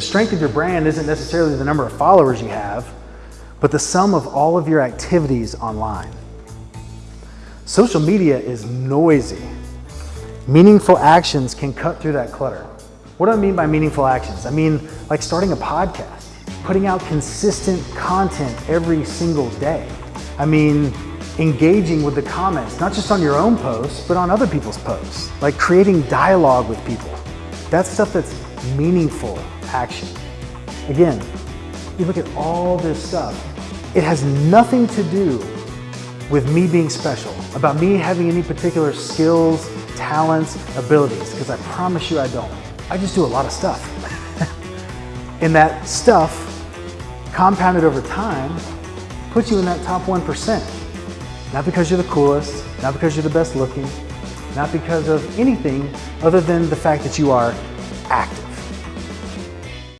The strength of your brand isn't necessarily the number of followers you have, but the sum of all of your activities online. Social media is noisy. Meaningful actions can cut through that clutter. What do I mean by meaningful actions? I mean like starting a podcast, putting out consistent content every single day. I mean engaging with the comments, not just on your own posts, but on other people's posts, like creating dialogue with people. That's stuff that's meaningful action. Again, you look at all this stuff, it has nothing to do with me being special, about me having any particular skills, talents, abilities, because I promise you I don't. I just do a lot of stuff. and that stuff, compounded over time, puts you in that top 1%. Not because you're the coolest, not because you're the best looking, not because of anything other than the fact that you are active.